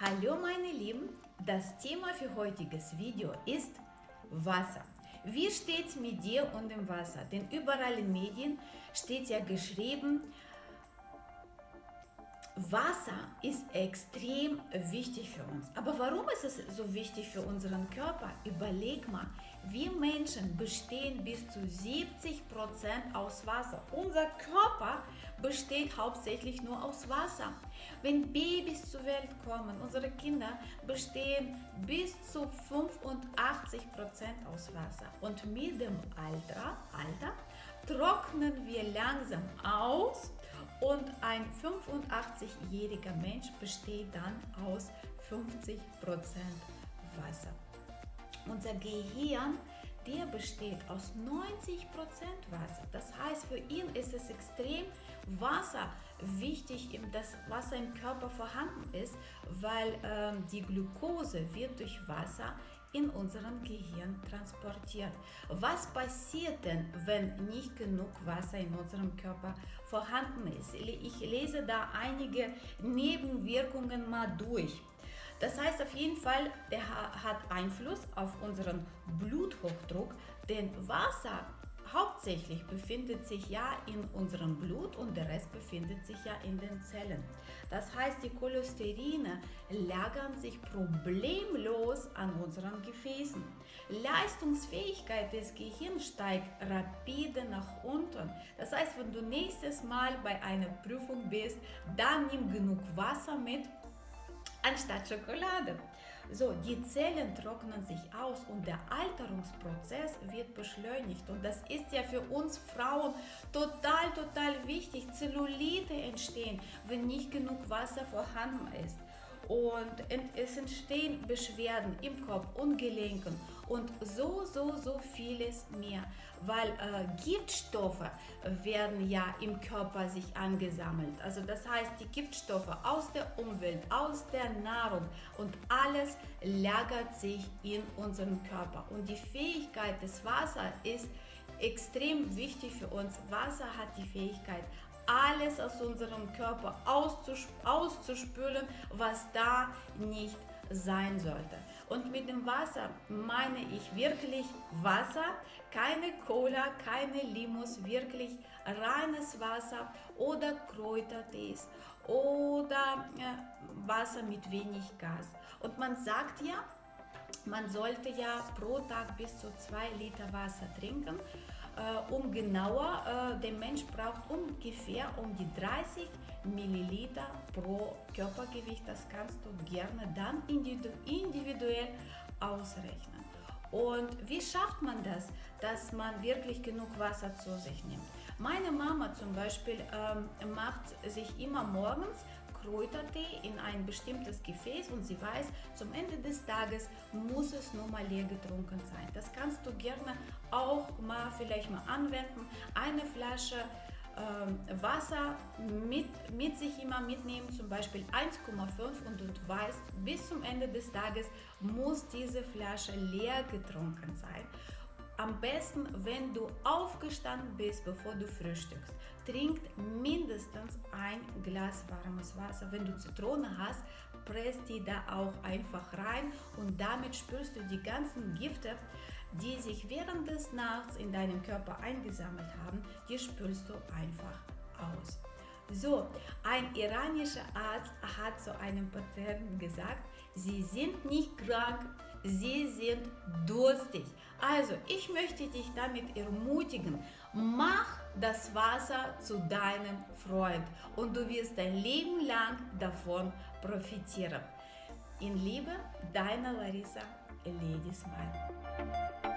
Hallo meine Lieben, das Thema für heutiges Video ist Wasser. Wie steht es mit dir und dem Wasser? Denn überall in Medien steht ja geschrieben, Wasser ist extrem wichtig für uns. Aber warum ist es so wichtig für unseren Körper? Überleg mal, wir Menschen bestehen bis zu 70% aus Wasser. Unser Körper besteht hauptsächlich nur aus Wasser. Wenn Babys zur Welt kommen, unsere Kinder bestehen bis zu 85% aus Wasser. Und mit dem Alter, Alter trocknen wir langsam aus und ein 85-jähriger Mensch besteht dann aus 50% Wasser. Unser Gehirn, der besteht aus 90% Wasser. Das heißt, für ihn ist es extrem Wasser wichtig, dass Wasser im Körper vorhanden ist, weil ähm, die Glucose wird durch Wasser in unserem Gehirn transportiert. Was passiert denn, wenn nicht genug Wasser in unserem Körper vorhanden ist? Ich lese da einige Nebenwirkungen mal durch. Das heißt auf jeden Fall, der hat Einfluss auf unseren Bluthochdruck, denn Wasser hauptsächlich befindet sich ja in unserem Blut und der Rest befindet sich ja in den Zellen. Das heißt, die Cholesterine lagern sich problemlos an unseren Gefäßen. Leistungsfähigkeit des Gehirns steigt rapide nach unten. Das heißt, wenn du nächstes Mal bei einer Prüfung bist, dann nimm genug Wasser mit anstatt Schokolade. So, die Zellen trocknen sich aus und der Alterungsprozess wird beschleunigt. Und das ist ja für uns Frauen total, total wichtig. Zellulite entstehen, wenn nicht genug Wasser vorhanden ist und es entstehen Beschwerden im Kopf und Gelenken und so, so, so vieles mehr, weil äh, Giftstoffe werden ja im Körper sich angesammelt. Also das heißt, die Giftstoffe aus der Umwelt, aus der Nahrung und alles lagert sich in unserem Körper. Und die Fähigkeit des Wassers ist extrem wichtig für uns. Wasser hat die Fähigkeit, alles aus unserem Körper auszuspülen, was da nicht sein sollte. Und mit dem Wasser meine ich wirklich Wasser, keine Cola, keine Limos, wirklich reines Wasser oder Kräutertees oder äh, Wasser mit wenig Gas. Und man sagt ja, man sollte ja pro Tag bis zu zwei Liter Wasser trinken äh, um genauer, äh, der Mensch braucht ungefähr um die 30 Milliliter pro Körpergewicht. Das kannst du gerne dann individuell ausrechnen. Und wie schafft man das, dass man wirklich genug Wasser zu sich nimmt? Meine Mama zum Beispiel ähm, macht sich immer morgens Kräutertee in ein bestimmtes Gefäß und sie weiß, zum Ende des Tages muss es nur mal leer getrunken sein. Das kannst du gerne auch mal vielleicht mal anwenden. Eine Flasche ähm, Wasser mit, mit sich immer mitnehmen, zum Beispiel 1,5 und du weißt, bis zum Ende des Tages muss diese Flasche leer getrunken sein. Am besten, wenn du aufgestanden bist, bevor du frühstückst. Trink mindestens ein Glas warmes Wasser. Wenn du Zitrone hast, presst die da auch einfach rein und damit spürst du die ganzen Gifte, die sich während des Nachts in deinem Körper eingesammelt haben, die spülst du einfach aus. So, ein iranischer Arzt hat zu einem Patienten gesagt, Sie sind nicht krank, Sie sind durstig. Also, ich möchte dich damit ermutigen, mach das Wasser zu deinem Freund und du wirst dein Leben lang davon profitieren. In Liebe, deine Larissa Lady Smile.